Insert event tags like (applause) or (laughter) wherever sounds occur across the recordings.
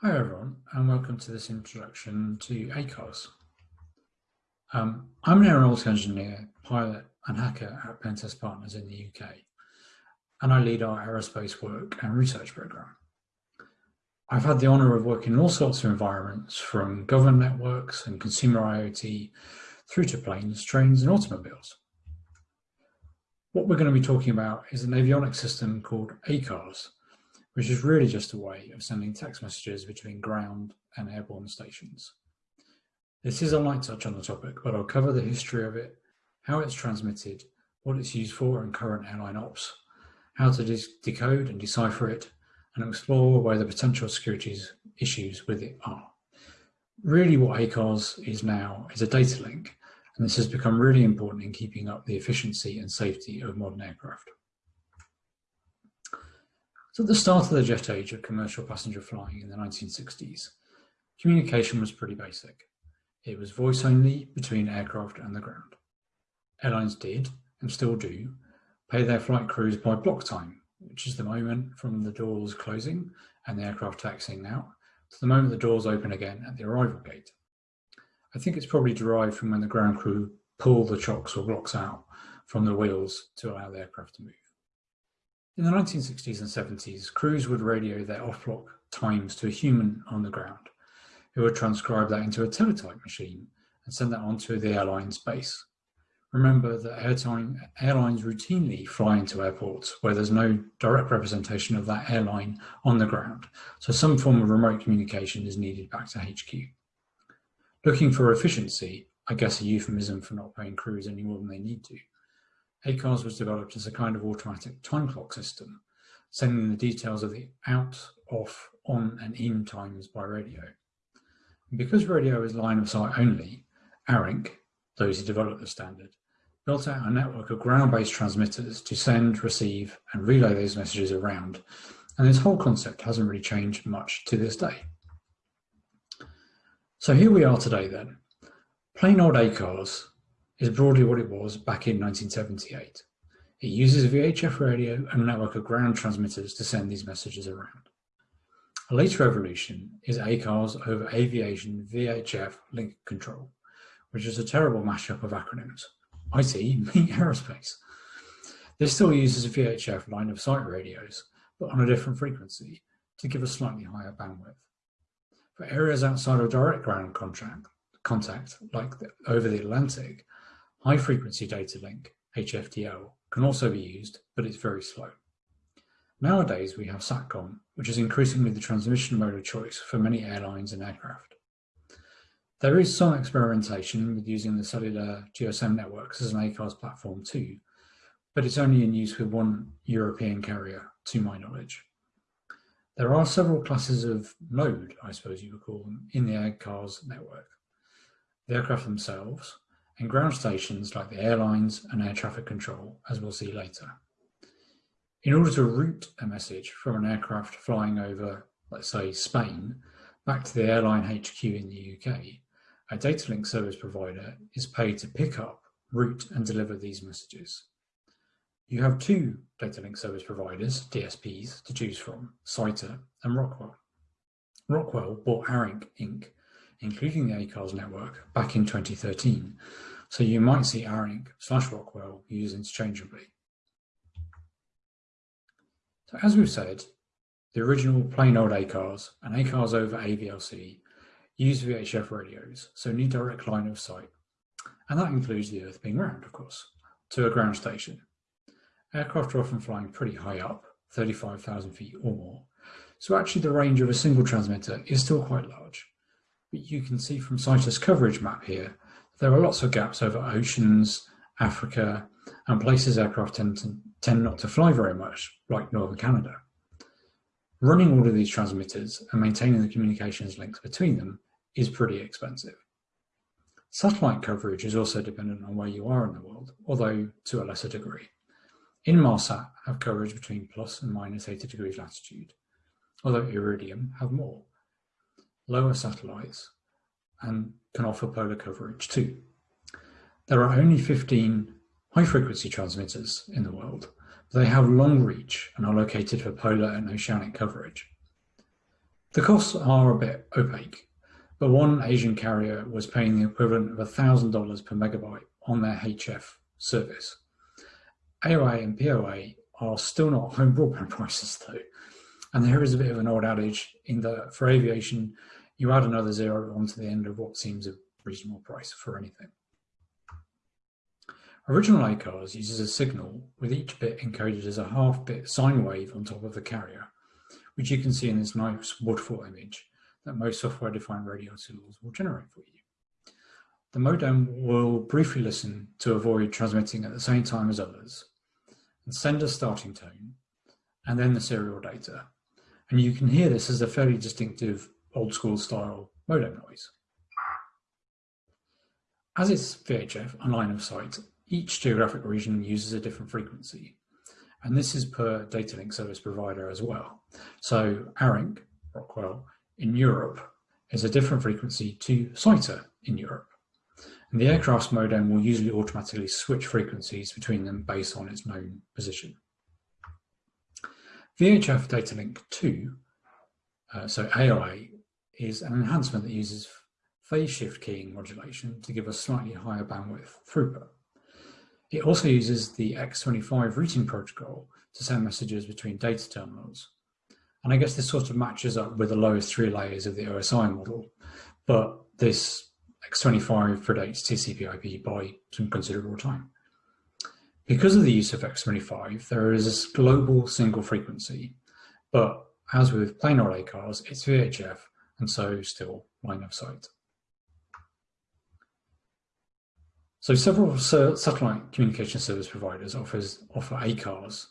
Hi everyone and welcome to this introduction to ACARS. Um, I'm an aeronautical engineer, pilot and hacker at Pentest Partners in the UK and I lead our aerospace work and research programme. I've had the honour of working in all sorts of environments from government networks and consumer IoT through to planes, trains and automobiles. What we're going to be talking about is an avionics system called ACARS which is really just a way of sending text messages between ground and airborne stations. This is a light touch on the topic, but I'll cover the history of it, how it's transmitted, what it's used for in current airline ops, how to decode and decipher it, and explore where the potential security issues with it are. Really what ACARS is now is a data link, and this has become really important in keeping up the efficiency and safety of modern aircraft. So at the start of the jet age of commercial passenger flying in the 1960s, communication was pretty basic. It was voice only between aircraft and the ground. Airlines did, and still do, pay their flight crews by block time, which is the moment from the doors closing and the aircraft taxiing out to the moment the doors open again at the arrival gate. I think it's probably derived from when the ground crew pull the chocks or blocks out from the wheels to allow the aircraft to move. In the 1960s and 70s, crews would radio their off-block times to a human on the ground, who would transcribe that into a teletype machine and send that onto the airline's base. Remember that airtime, airlines routinely fly into airports where there's no direct representation of that airline on the ground, so some form of remote communication is needed back to HQ. Looking for efficiency, I guess a euphemism for not paying crews any more than they need to, ACARS was developed as a kind of automatic time clock system, sending the details of the out, off, on and in times by radio. And because radio is line of sight only, ARINC, those who developed the standard, built out a network of ground-based transmitters to send, receive and relay those messages around. And this whole concept hasn't really changed much to this day. So here we are today then. Plain old ACARS is broadly what it was back in 1978. It uses a VHF radio and a network of ground transmitters to send these messages around. A later evolution is ACARS over Aviation VHF Link Control, which is a terrible mashup of acronyms. IT (laughs) meet aerospace. This still uses VHF line of sight radios, but on a different frequency to give a slightly higher bandwidth. For areas outside of direct ground contact, like the, over the Atlantic, High Frequency Data Link, HFDL, can also be used, but it's very slow. Nowadays, we have SATCOM, which is increasingly the transmission mode of choice for many airlines and aircraft. There is some experimentation with using the cellular GSM networks as an ACARS platform too, but it's only in use with one European carrier, to my knowledge. There are several classes of mode, I suppose you would call them, in the ACARS network. The aircraft themselves, and ground stations like the airlines and air traffic control, as we'll see later. In order to route a message from an aircraft flying over, let's say, Spain, back to the airline HQ in the UK, a data link service provider is paid to pick up, route and deliver these messages. You have two data link service providers, DSPs, to choose from, SITA and Rockwell. Rockwell bought ARINC Inc including the ACARS network, back in 2013. So you might see ARINC slash Rockwell used interchangeably. So as we've said, the original plain old ACARS and ACARS over AVLC use VHF radios, so need direct line of sight. And that includes the Earth being round, of course, to a ground station. Aircraft are often flying pretty high up, 35,000 feet or more, so actually the range of a single transmitter is still quite large. But you can see from SITA's coverage map here, there are lots of gaps over oceans, Africa, and places aircraft tend, to, tend not to fly very much, like northern Canada. Running all of these transmitters and maintaining the communications links between them is pretty expensive. Satellite coverage is also dependent on where you are in the world, although to a lesser degree. Inmarsat have coverage between plus and minus 80 degrees latitude, although Iridium have more lower satellites and can offer polar coverage too. There are only 15 high frequency transmitters in the world, they have long reach and are located for polar and oceanic coverage. The costs are a bit opaque, but one Asian carrier was paying the equivalent of $1,000 per megabyte on their HF service. AOA and POA are still not home broadband (laughs) prices though, and there is a bit of an old adage in that for aviation, you add another zero onto the end of what seems a reasonable price for anything. Original ACARS uses a signal with each bit encoded as a half bit sine wave on top of the carrier, which you can see in this nice waterfall image that most software-defined radio tools will generate for you. The modem will briefly listen to avoid transmitting at the same time as others and send a starting tone and then the serial data. And you can hear this as a fairly distinctive old school style modem noise. As it's VHF and line of sight, each geographic region uses a different frequency, and this is per data link service provider as well. So ARINC, Rockwell, in Europe is a different frequency to SITA in Europe. And the aircraft's modem will usually automatically switch frequencies between them based on its known position. VHF Data Link 2, uh, so AOA, is an enhancement that uses phase shift keying modulation to give a slightly higher bandwidth throughput. It also uses the X25 routing protocol to send messages between data terminals. And I guess this sort of matches up with the lowest three layers of the OSI model, but this X25 predates TCP IP by some considerable time. Because of the use of X25, there is a global single frequency, but as with plain old ACARS, it's VHF, and so still line of sight. So several satellite communication service providers offers, offer ACARS,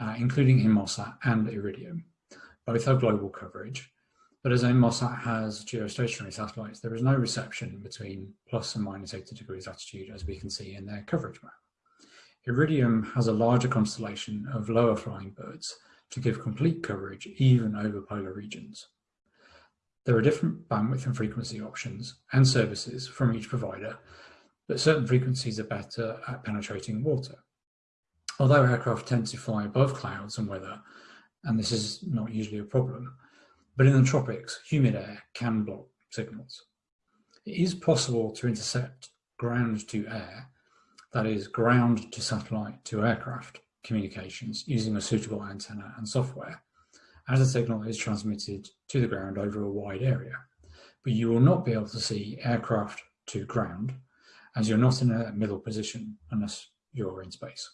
uh, including Inmarsat and Iridium. Both have global coverage, but as Inmarsat has geostationary satellites, there is no reception between plus and minus 80 degrees latitude, as we can see in their coverage map. Iridium has a larger constellation of lower flying birds to give complete coverage even over polar regions. There are different bandwidth and frequency options and services from each provider, but certain frequencies are better at penetrating water. Although aircraft tend to fly above clouds and weather, and this is not usually a problem, but in the tropics, humid air can block signals. It is possible to intercept ground to air, that is ground to satellite to aircraft communications using a suitable antenna and software, as the signal is transmitted to the ground over a wide area. But you will not be able to see aircraft to ground as you're not in a middle position unless you're in space.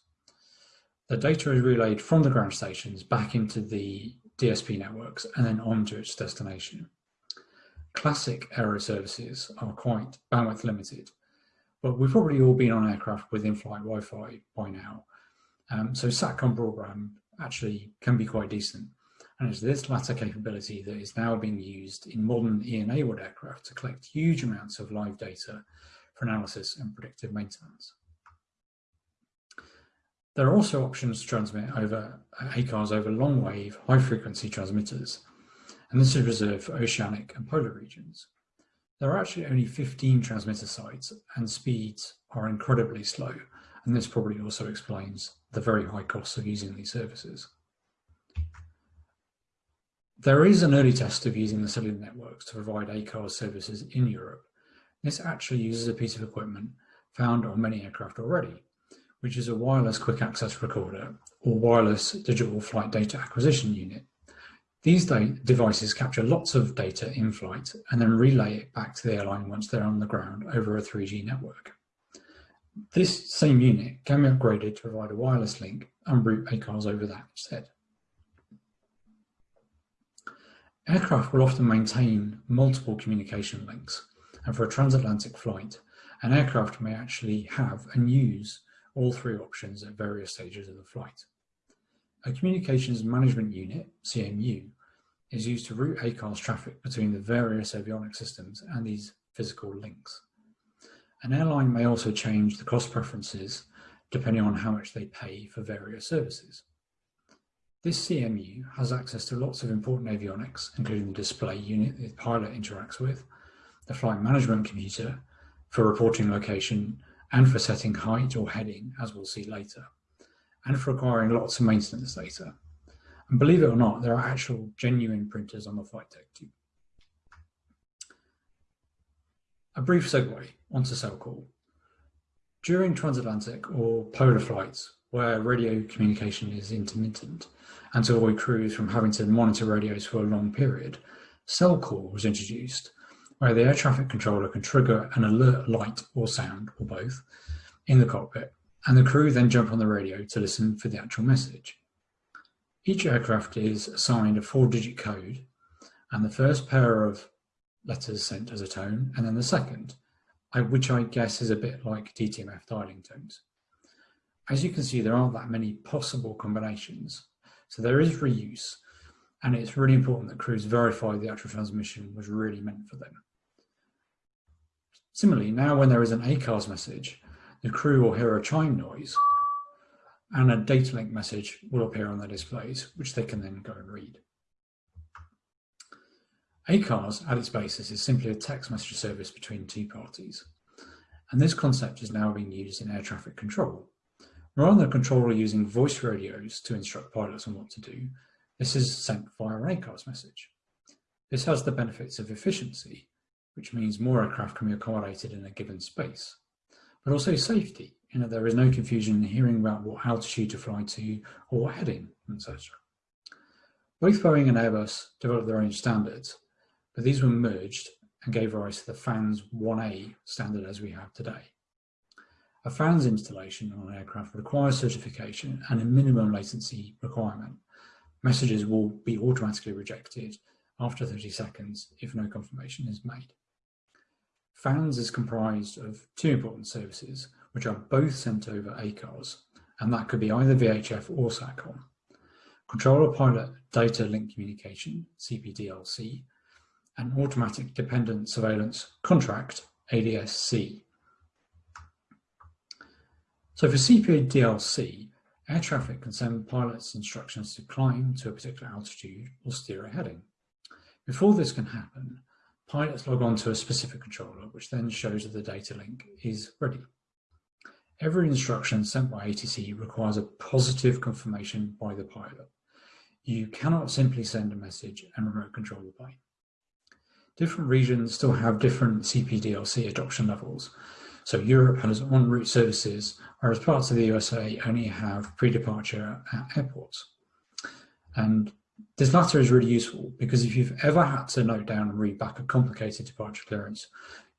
The data is relayed from the ground stations back into the DSP networks and then on to its destination. Classic aero services are quite bandwidth limited, but we've probably all been on aircraft with in-flight Wi-Fi by now. Um, so SATCOM broadband actually can be quite decent. And it's this latter capability that is now being used in modern E-enabled aircraft to collect huge amounts of live data for analysis and predictive maintenance. There are also options to transmit over ACARS over long wave, high frequency transmitters, and this is reserved for oceanic and polar regions. There are actually only 15 transmitter sites and speeds are incredibly slow, and this probably also explains the very high costs of using these services. There is an early test of using the cellular networks to provide ACARS services in Europe, this actually uses a piece of equipment found on many aircraft already, which is a wireless quick access recorder or wireless digital flight data acquisition unit. These devices capture lots of data in flight and then relay it back to the airline once they're on the ground over a 3G network. This same unit can be upgraded to provide a wireless link and route ACARS over that instead. Aircraft will often maintain multiple communication links and for a transatlantic flight, an aircraft may actually have and use all three options at various stages of the flight. A Communications Management Unit, CMU, is used to route ACARS traffic between the various avionics systems and these physical links. An airline may also change the cost preferences depending on how much they pay for various services. This CMU has access to lots of important avionics, including the display unit the pilot interacts with, the flight management computer for reporting location and for setting height or heading, as we'll see later, and for acquiring lots of maintenance data. And believe it or not, there are actual genuine printers on the flight deck too. A brief segue onto SELCAL. During transatlantic or polar flights, where radio communication is intermittent, and to avoid crews from having to monitor radios for a long period, SELCAL was introduced, where the air traffic controller can trigger an alert light or sound, or both, in the cockpit, and the crew then jump on the radio to listen for the actual message. Each aircraft is assigned a four-digit code, and the first pair of letters sent as a tone, and then the second, uh, which I guess is a bit like DTMF dialing tones. As you can see, there aren't that many possible combinations, so there is reuse, and it's really important that crews verify the actual transmission was really meant for them. Similarly, now when there is an ACARS message, the crew will hear a chime noise and a data link message will appear on their displays, which they can then go and read. ACARS at its basis is simply a text message service between two parties. And this concept is now being used in air traffic control. Rather than controller using voice radios to instruct pilots on what to do, this is sent via an ACARS message. This has the benefits of efficiency, which means more aircraft can be accommodated in a given space, but also safety, in that there is no confusion in hearing about what altitude to fly to or what heading, etc. Both Boeing and Airbus developed their own standards, but these were merged and gave rise to the FANS 1A standard as we have today. A FANS installation on an aircraft requires certification and a minimum latency requirement. Messages will be automatically rejected after 30 seconds if no confirmation is made. FANS is comprised of two important services, which are both sent over ACARS, and that could be either VHF or SATCOM. Controller Pilot Data Link Communication, CPDLC, and Automatic Dependent Surveillance Contract, ADSC. So for CPDLC, air traffic can send pilots instructions to climb to a particular altitude or steer a heading. Before this can happen, pilots log on to a specific controller, which then shows that the data link is ready. Every instruction sent by ATC requires a positive confirmation by the pilot. You cannot simply send a message and remote control the plane. Different regions still have different CPDLC adoption levels. So Europe has en route services, whereas parts of the USA only have pre-departure at airports. And this latter is really useful because if you've ever had to note down and read back a complicated departure clearance,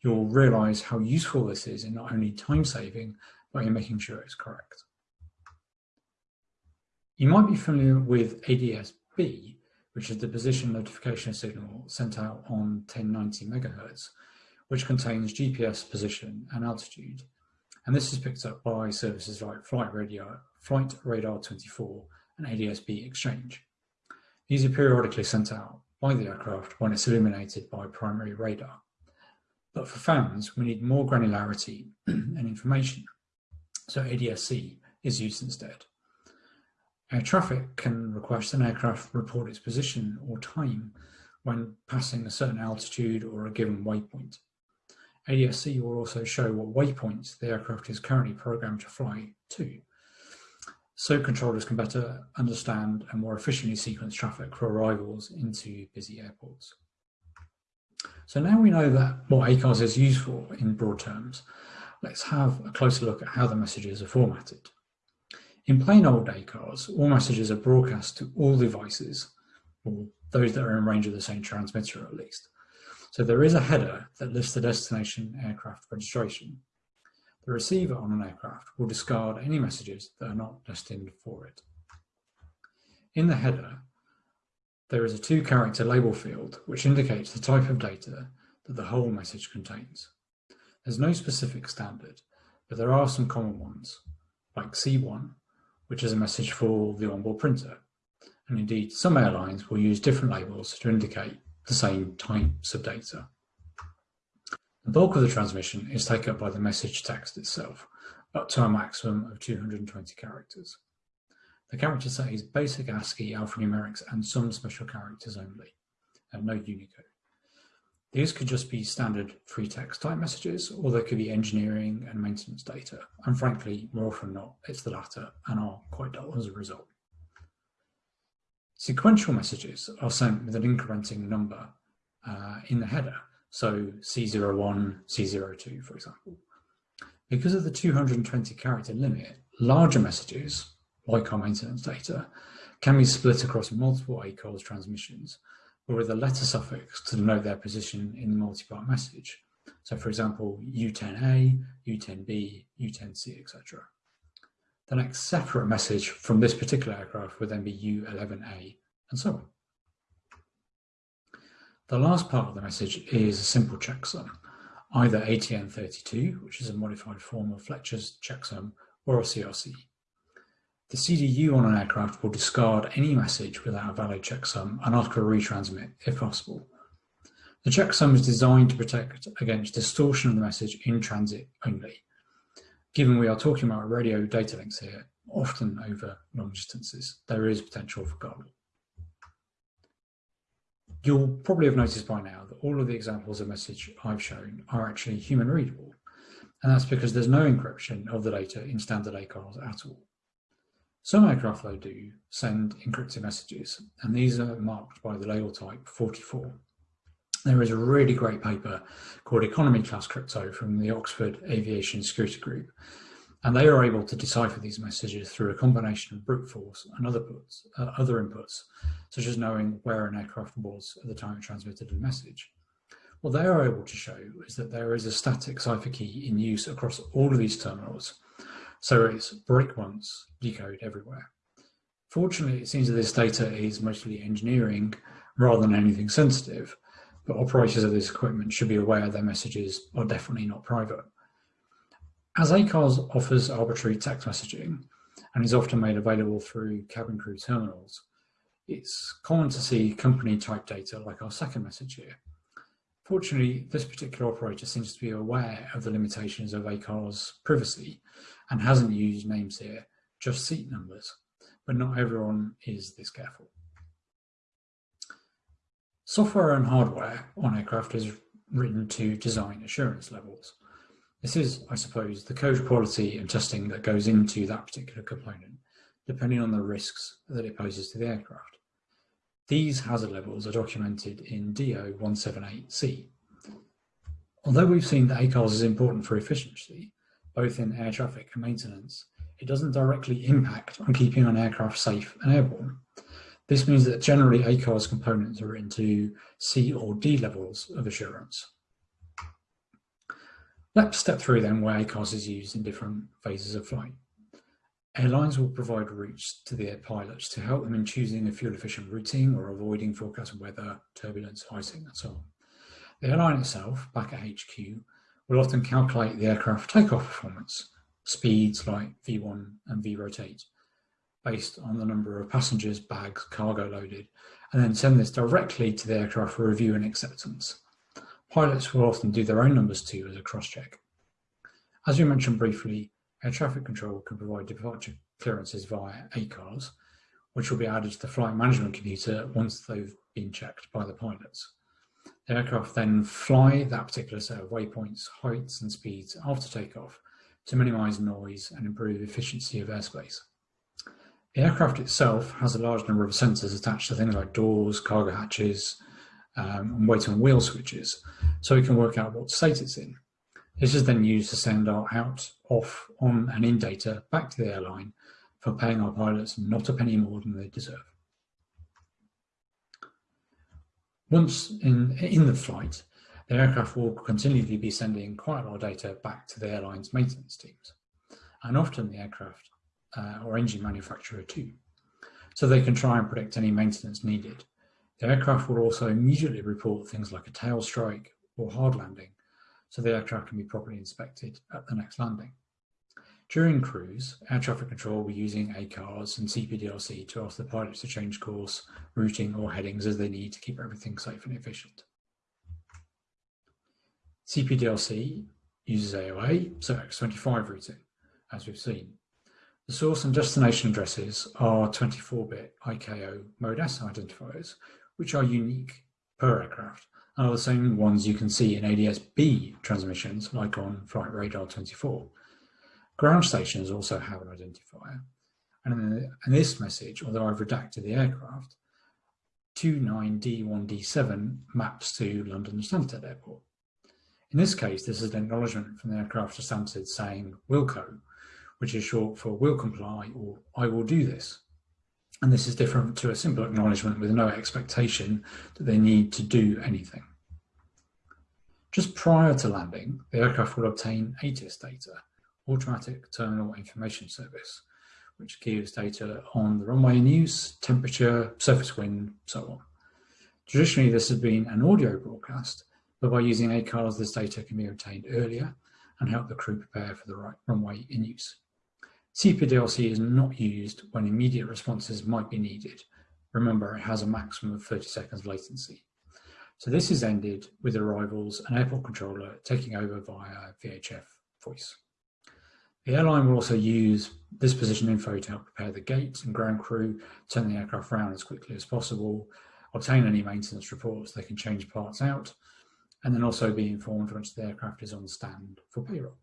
you'll realize how useful this is in not only time saving, but in making sure it's correct. You might be familiar with ADS-B, which is the position notification signal sent out on 1090 megahertz, which contains GPS position and altitude. And this is picked up by services like Flight Radar, Flight Radar 24 and ADS-B Exchange. These are periodically sent out by the aircraft when it's illuminated by primary radar. But for FANS, we need more granularity (clears throat) and information. So ADS-C is used instead. Air traffic can request an aircraft report its position or time when passing a certain altitude or a given waypoint. ADS-C will also show what waypoints the aircraft is currently programmed to fly to, so controllers can better understand and more efficiently sequence traffic for arrivals into busy airports. So now we know that what ACARS is used for in broad terms, let's have a closer look at how the messages are formatted. In plain old ACARS, all messages are broadcast to all devices, or those that are in range of the same transmitter at least. So there is a header that lists the destination aircraft registration. The receiver on an aircraft will discard any messages that are not destined for it. In the header, there is a two character label field which indicates the type of data that the whole message contains. There's no specific standard, but there are some common ones, like C1, which is a message for the onboard printer. And indeed, some airlines will use different labels to indicate the same types of data. The bulk of the transmission is taken up by the message text itself, up to a maximum of 220 characters. The character set is basic ASCII alphanumerics and some special characters only, and no Unicode. These could just be standard free text type messages, or they could be engineering and maintenance data. And frankly, more often not, it's the latter and are quite dull as a result. Sequential messages are sent with an incrementing number uh, in the header, so C01, C02, for example. Because of the 220 character limit, larger messages, like our maintenance data, can be split across multiple ACARS transmissions, or with a letter suffix to denote their position in the multi-part message. So for example, U10A, U10B, U10C, etc. The next separate message from this particular aircraft would then be U11A, and so on. The last part of the message is a simple checksum, either ATN32, which is a modified form of Fletcher's checksum, or a CRC. The CDU on an aircraft will discard any message without a valid checksum and ask for a retransmit if possible. The checksum is designed to protect against distortion of the message in transit only. Given we are talking about radio data links here, often over long distances, there is potential for garble. You'll probably have noticed by now that all of the examples of message I've shown are actually human readable. And that's because there's no encryption of the data in standard ACARS at all. Some aircraft though do send encrypted messages, and these are marked by the label type 44. There is a really great paper called Economy Class Crypto from the Oxford Aviation Security Group, and they are able to decipher these messages through a combination of brute force and other, puts, uh, other inputs, such as knowing where an aircraft was at the time it transmitted a message. What they are able to show is that there is a static cipher key in use across all of these terminals. So it's break once, decode everywhere. Fortunately, it seems that this data is mostly engineering rather than anything sensitive, but operators of this equipment should be aware their messages are definitely not private. As ACARS offers arbitrary text messaging and is often made available through cabin crew terminals, it's common to see company type data like our second message here. Fortunately, this particular operator seems to be aware of the limitations of ACARS privacy and hasn't used names here, just seat numbers, but not everyone is this careful. Software and hardware on aircraft is written to design assurance levels. This is, I suppose, the code quality and testing that goes into that particular component, depending on the risks that it poses to the aircraft. These hazard levels are documented in DO 178C. Although we've seen that ACARS is important for efficiency, both in air traffic and maintenance, it doesn't directly impact on keeping an aircraft safe and airborne. This means that generally ACARS components are into C or D levels of assurance. Let's step through then where ACARS is used in different phases of flight. Airlines will provide routes to their pilots to help them in choosing a fuel efficient routing or avoiding forecast weather, turbulence, icing and so on. The airline itself, back at HQ, will often calculate the aircraft takeoff performance, speeds like V1 and V-rotate, based on the number of passengers, bags, cargo loaded, and then send this directly to the aircraft for review and acceptance. Pilots will often do their own numbers too as a cross-check. As we mentioned briefly, air traffic control can provide departure clearances via ACARS, which will be added to the flight management computer once they've been checked by the pilots. The aircraft then fly that particular set of waypoints, heights and speeds after takeoff to minimize noise and improve efficiency of airspace. The aircraft itself has a large number of sensors attached to things like doors, cargo hatches, um, and weight on wheel switches, so we can work out what state it's in. This is then used to send our out, off, on and in data back to the airline for paying our pilots not a penny more than they deserve. Once in, in the flight, the aircraft will continually be sending quite a lot of data back to the airline's maintenance teams, and often the aircraft uh, or engine manufacturer too, so they can try and predict any maintenance needed the aircraft will also immediately report things like a tail strike or hard landing, so the aircraft can be properly inspected at the next landing. During cruise, air traffic control will be using ACARS and CPDLC to ask the pilots to change course, routing or headings as they need to keep everything safe and efficient. CPDLC uses AOA, so X25 routing, as we've seen. The source and destination addresses are 24-bit ICAO Mode S identifiers, which are unique per aircraft and are the same ones you can see in ADS-B transmissions like on Flightradar24. Ground stations also have an identifier. And in, this message, although I've redacted the aircraft, 29D1D7 maps to London Stansted Airport. In this case, this is an acknowledgement from the aircraft to Stansted saying Wilco, which is short for will comply or I will do this. And this is different to a simple acknowledgement with no expectation that they need to do anything. Just prior to landing, the aircraft will obtain ATIS data, Automatic Terminal Information Service, which gives data on the runway in use, temperature, surface wind, so on. Traditionally, this has been an audio broadcast, but by using ACARS, this data can be obtained earlier and help the crew prepare for the right runway in use. CPDLC is not used when immediate responses might be needed. Remember, it has a maximum of 30 seconds latency. So this is ended with arrivals and airport controller taking over via VHF voice. The airline will also use this position info to help prepare the gate and ground crew, turn the aircraft around as quickly as possible, obtain any maintenance reports, they can change parts out, and then also be informed once the aircraft is on stand for payroll.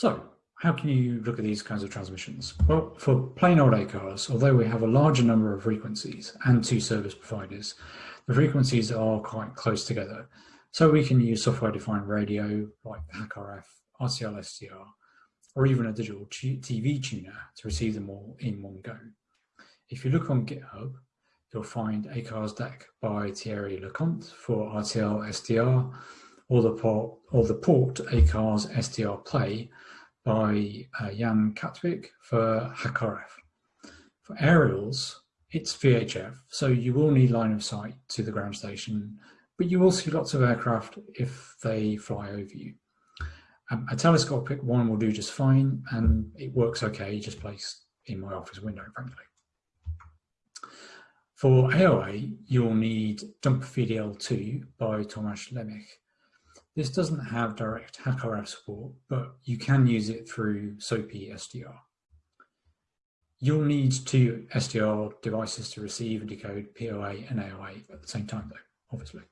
So how can you look at these kinds of transmissions? Well, for plain old ACARS, although we have a larger number of frequencies and two service providers, the frequencies are quite close together. So we can use software-defined radio like HackRF, RTL SDR, or even a digital TV tuner to receive them all in one go. If you look on GitHub, you'll find acarsdec by Thierry Leconte for RTL SDR, or the port, or the port ACARS SDR Play by uh, Jan Katwijk for HackRF. For aerials, it's VHF, so you will need line of sight to the ground station, but you will see lots of aircraft if they fly over you. Um, a telescopic one will do just fine, and it works okay, just placed in my office window, frankly. For AOA, you'll need dumpvdl2 by Tomasz Lemiech. This doesn't have direct HackRF support, but you can use it through SoapySDR. You'll need two SDR devices to receive and decode POA and AOA at the same time, though, obviously.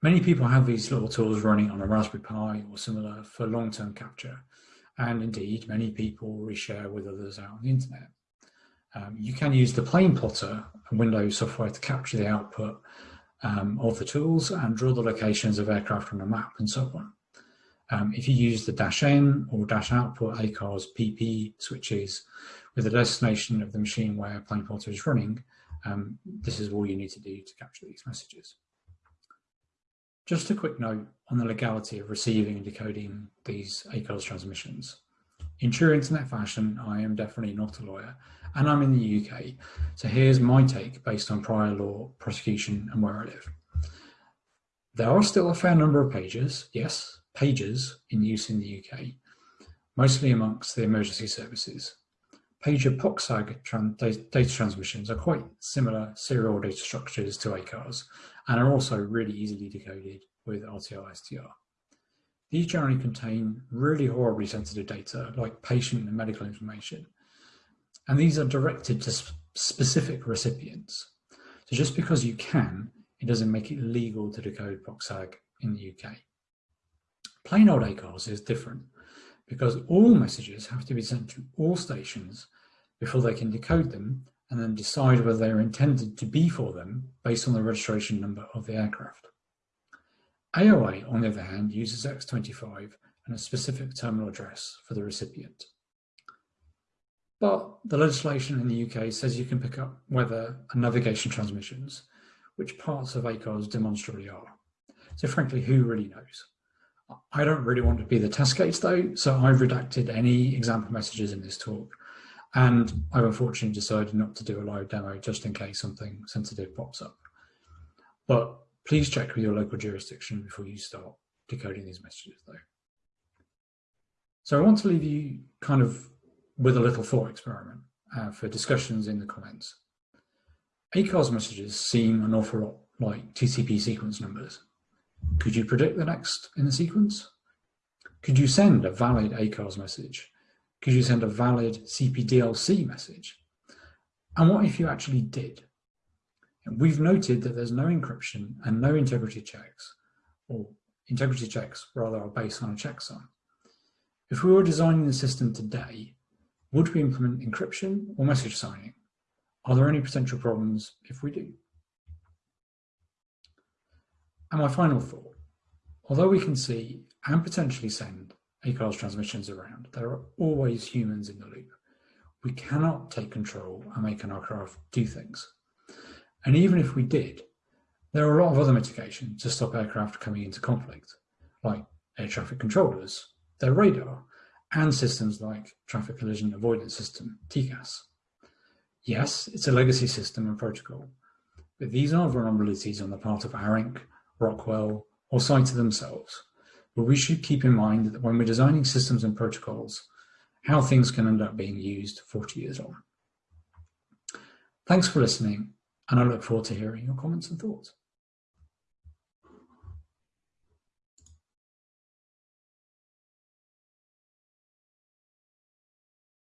Many people have these little tools running on a Raspberry Pi or similar for long-term capture, and indeed many people reshare with others out on the internet. Um, you can use the PlanePlotter and Windows software to capture the output um, of the tools and draw the locations of aircraft on a map and so on. Um, if you use the dash N or dash output ACARS PP switches with the destination of the machine where PlanePlotter is running, um, this is all you need to do to capture these messages. Just a quick note on the legality of receiving and decoding these ACARS transmissions. In true internet fashion, I am definitely not a lawyer and I'm in the UK. So here's my take based on prior law, prosecution and where I live. There are still a fair number of pages, yes, pages in use in the UK, mostly amongst the emergency services. Pager POCSAG tran data transmissions are quite similar serial data structures to ACARS and are also really easily decoded with RTL SDR. These generally contain really horribly sensitive data like patient and medical information. And these are directed to sp specific recipients. So just because you can, it doesn't make it legal to decode POCSAG in the UK. Plain old ACARS is different because all messages have to be sent to all stations before they can decode them and then decide whether they're intended to be for them based on the registration number of the aircraft. AOA, on the other hand, uses X25 and a specific terminal address for the recipient. But the legislation in the UK says you can pick up weather and navigation transmissions, which parts of ACARS demonstrably are. So frankly, who really knows? I don't really want to be the test case though, so I've redacted any example messages in this talk. And I've unfortunately decided not to do a live demo just in case something sensitive pops up. But Please check with your local jurisdiction before you start decoding these messages though. So I want to leave you kind of with a little thought experiment uh, for discussions in the comments. ACARS messages seem an awful lot like TCP sequence numbers. Could you predict the next in the sequence? Could you send a valid ACARS message? Could you send a valid CPDLC message? And what if you actually did? We've noted that there's no encryption and no integrity checks, or integrity checks rather are based on a checksum. If we were designing the system today, Would we implement encryption or message signing? Are there any potential problems if we do? And my final thought, although we can see and potentially send ACARS transmissions around, there are always humans in the loop. We cannot take control and make an aircraft do things. And even if we did, there are a lot of other mitigations to stop aircraft coming into conflict, like air traffic controllers, their radar, and systems like Traffic Collision Avoidance System, TCAS. Yes, it's a legacy system and protocol, but these are vulnerabilities on the part of ARINC, Rockwell, or SITA themselves. But we should keep in mind that when we're designing systems and protocols, how things can end up being used 40 years on. Thanks for listening, and I look forward to hearing your comments and thoughts.